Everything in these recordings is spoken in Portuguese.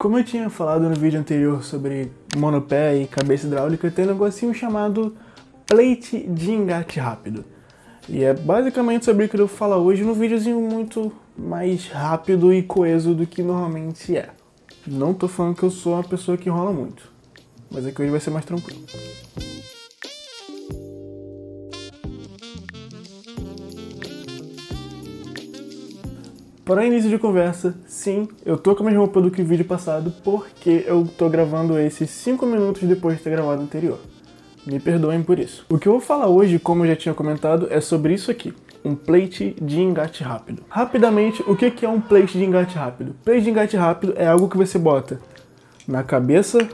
Como eu tinha falado no vídeo anterior sobre monopé e cabeça hidráulica, tem um negocinho chamado plate de engate rápido. E é basicamente sobre o que eu vou falar hoje num videozinho muito mais rápido e coeso do que normalmente é. Não tô falando que eu sou uma pessoa que enrola muito, mas aqui hoje vai ser mais tranquilo. Para início de conversa, sim, eu tô com a mesma roupa do que o vídeo passado, porque eu tô gravando esse 5 minutos depois de ter gravado o anterior. Me perdoem por isso. O que eu vou falar hoje, como eu já tinha comentado, é sobre isso aqui, um plate de engate rápido. Rapidamente, o que é um plate de engate rápido? Plate de engate rápido é algo que você bota na cabeça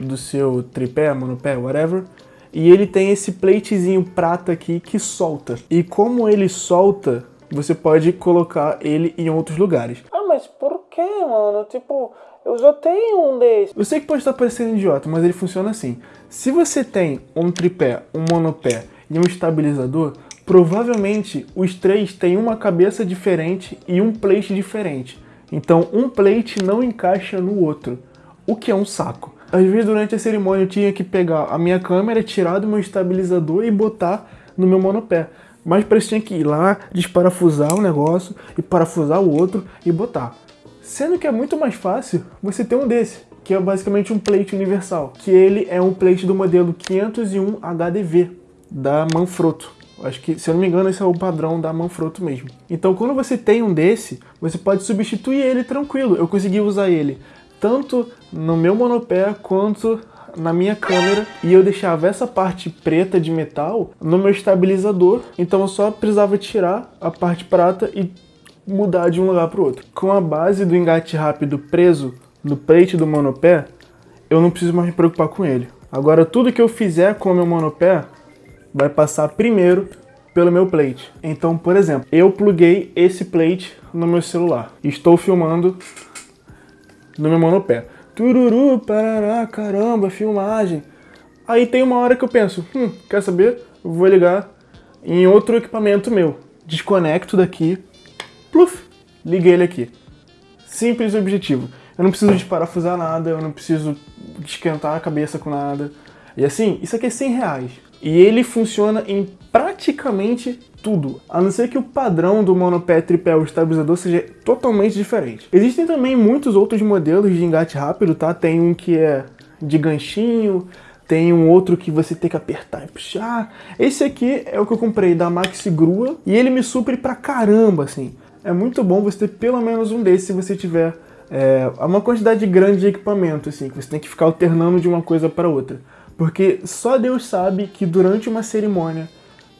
do seu tripé, monopé, whatever, e ele tem esse platezinho prata aqui que solta. E como ele solta, você pode colocar ele em outros lugares. Ah, mas por que, mano? Tipo, eu já tenho um desses. Eu sei que pode estar parecendo idiota, mas ele funciona assim. Se você tem um tripé, um monopé e um estabilizador, provavelmente os três têm uma cabeça diferente e um plate diferente. Então um plate não encaixa no outro, o que é um saco. Às vezes durante a cerimônia eu tinha que pegar a minha câmera, tirar do meu estabilizador e botar no meu monopé. Mas tinha que ir lá, desparafusar um negócio e parafusar o outro e botar. Sendo que é muito mais fácil você ter um desse, que é basicamente um plate universal, que ele é um plate do modelo 501 HDV da Manfrotto. Acho que, se eu não me engano, esse é o padrão da Manfrotto mesmo. Então, quando você tem um desse, você pode substituir ele tranquilo. Eu consegui usar ele tanto no meu monopé quanto na minha câmera e eu deixava essa parte preta de metal no meu estabilizador, então eu só precisava tirar a parte prata e mudar de um lugar para o outro. Com a base do engate rápido preso no plate do monopé, eu não preciso mais me preocupar com ele. Agora tudo que eu fizer com o meu monopé vai passar primeiro pelo meu plate. Então, por exemplo, eu pluguei esse plate no meu celular. Estou filmando no meu monopé tururu, parará, caramba, filmagem. Aí tem uma hora que eu penso, hum, quer saber? Vou ligar em outro equipamento meu. Desconecto daqui, pluf, liguei ele aqui. Simples e objetivo. Eu não preciso desparafusar nada, eu não preciso esquentar a cabeça com nada. E assim, isso aqui é 100 reais. E ele funciona em praticamente tudo, a não ser que o padrão do monopé tripé o estabilizador seja totalmente diferente. Existem também muitos outros modelos de engate rápido, tá? Tem um que é de ganchinho, tem um outro que você tem que apertar e puxar. Esse aqui é o que eu comprei da Maxi Grua e ele me supre pra caramba, assim. É muito bom você ter pelo menos um desses se você tiver é, uma quantidade grande de equipamento, assim, que você tem que ficar alternando de uma coisa para outra. Porque só Deus sabe que durante uma cerimônia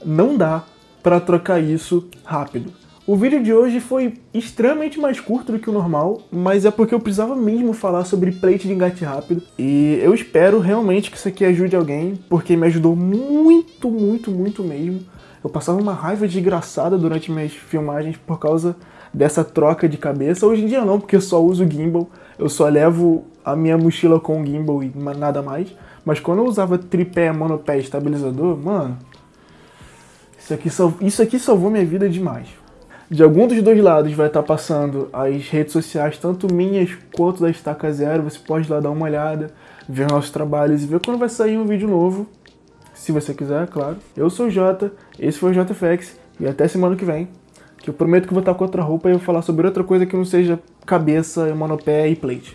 não dá para trocar isso rápido. O vídeo de hoje foi extremamente mais curto do que o normal, mas é porque eu precisava mesmo falar sobre plate de engate rápido. E eu espero realmente que isso aqui ajude alguém, porque me ajudou muito, muito, muito mesmo. Eu passava uma raiva desgraçada durante minhas filmagens por causa dessa troca de cabeça. Hoje em dia não, porque eu só uso gimbal, eu só levo a minha mochila com gimbal e nada mais. Mas quando eu usava tripé, monopé estabilizador, mano, isso aqui, isso aqui salvou minha vida demais. De algum dos dois lados vai estar passando as redes sociais, tanto minhas quanto da Estaca Zero. Você pode lá dar uma olhada, ver nossos trabalhos e ver quando vai sair um vídeo novo. Se você quiser, claro. Eu sou o Jota, esse foi o JFX e até semana que vem. Que eu prometo que vou estar com outra roupa e vou falar sobre outra coisa que não seja cabeça, monopé e plate.